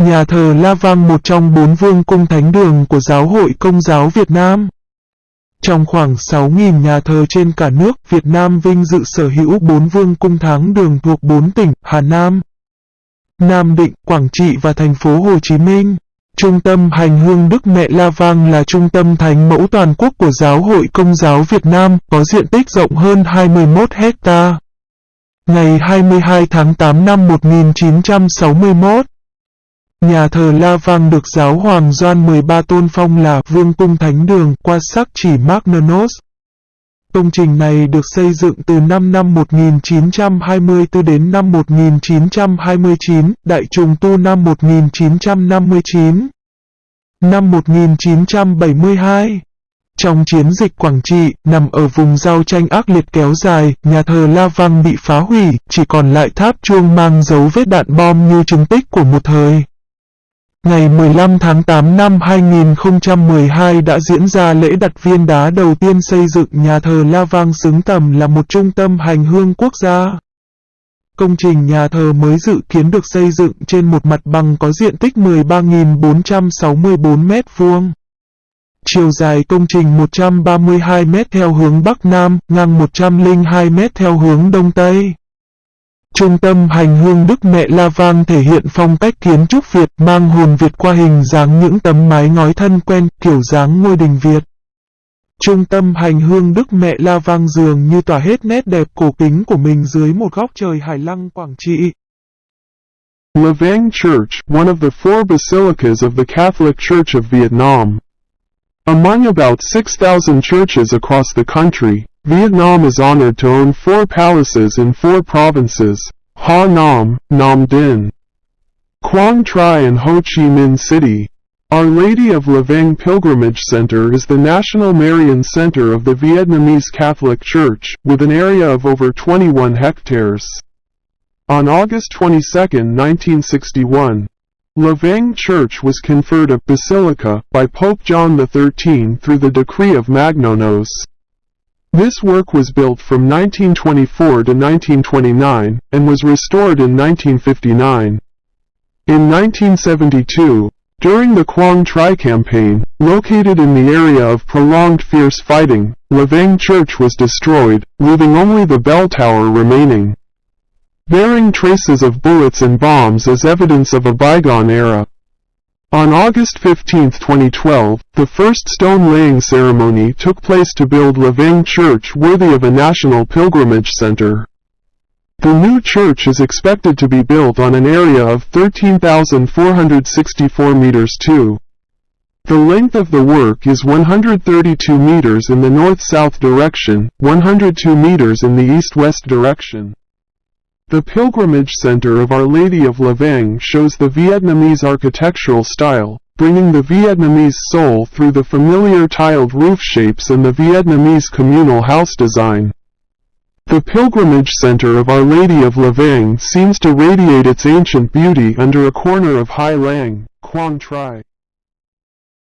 Nhà thờ La Vang một trong bốn vương cung thánh đường của Giáo hội Công giáo Việt Nam. Trong khoảng 6.000 nhà thờ trên cả nước, Việt Nam vinh dự sở hữu bốn vương cung thánh đường thuộc bốn tỉnh Hà Nam, Nam Định, Quảng Trị và thành phố Hồ Chí Minh. Trung tâm hành hương Đức Mẹ La Vang là trung tâm thánh mẫu toàn quốc của Giáo hội Công giáo Việt Nam, có diện tích rộng hơn 21 hecta. Ngày 22 tháng 8 năm 1961, Nhà thờ La Vang được giáo hoàng Doan 13 tôn phong là Vương cung Thánh đường qua sắc chỉ Magnanos. Công trình này được xây dựng từ năm năm 1924 đến năm 1929, đại trùng tu năm 1959. Năm 1972 Trong chiến dịch Quảng Trị, nằm ở vùng giao tranh ác liệt kéo dài, nhà thờ La Vang bị phá hủy, chỉ còn lại tháp chuông mang dấu vết đạn bom như chứng tích của một thời. Ngày 15 tháng 8 năm 2012 đã diễn ra lễ đặt viên đá đầu tiên xây dựng nhà thờ La Vang xứng tầm là một trung tâm hành hương quốc gia. Công trình nhà thờ mới dự kiến được xây dựng trên một mặt bằng có diện tích 13.464 m2. Chiều dài công trình 132 m theo hướng Bắc Nam, ngang 102 m theo hướng Đông Tây. Trung tâm hành hương Đức Mẹ La Vang thể hiện phong cách kiến trúc Việt mang hồn Việt qua hình dáng những tấm mái ngói thân quen kiểu dáng ngôi đình Việt. Trung tâm hành hương Đức Mẹ La Vang dường như tỏa hết nét đẹp cổ kính của mình dưới một góc trời hải lăng Quảng Trị. La Vang Church, one of the four basilicas of the Catholic Church of Vietnam. Among about 6,000 churches across the country, Vietnam is honored to own four palaces in four provinces, Ha Nam, Nam Dinh, Quang Tri and Ho Chi Minh City. Our Lady of Lavang Pilgrimage Center is the national Marian center of the Vietnamese Catholic Church, with an area of over 21 hectares. On August 22, 1961, Lavang Church was conferred a basilica by Pope John XIII through the decree of Magnonos. This work was built from 1924 to 1929, and was restored in 1959. In 1972, during the Quang Tri campaign, located in the area of prolonged fierce fighting, Lavang Church was destroyed, leaving only the bell tower remaining. Bearing traces of bullets and bombs as evidence of a bygone era. On August 15, 2012, the first stone-laying ceremony took place to build Lavang Church worthy of a national pilgrimage center. The new church is expected to be built on an area of 13,464 meters too. The length of the work is 132 meters in the north-south direction, 102 meters in the east-west direction. The Pilgrimage Center of Our Lady of Lavang shows the Vietnamese architectural style, bringing the Vietnamese soul through the familiar tiled roof shapes and the Vietnamese communal house design. The Pilgrimage Center of Our Lady of Lavang seems to radiate its ancient beauty under a corner of Hai Lang, Quang Tri.